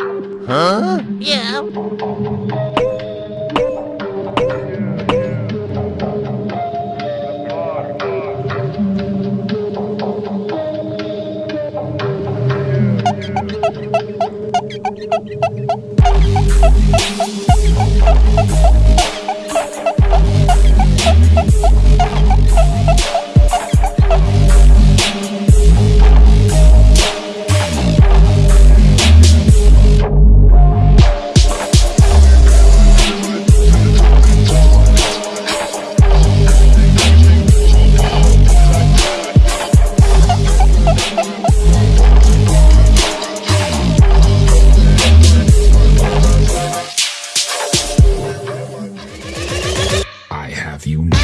Huh? Yeah. have you now.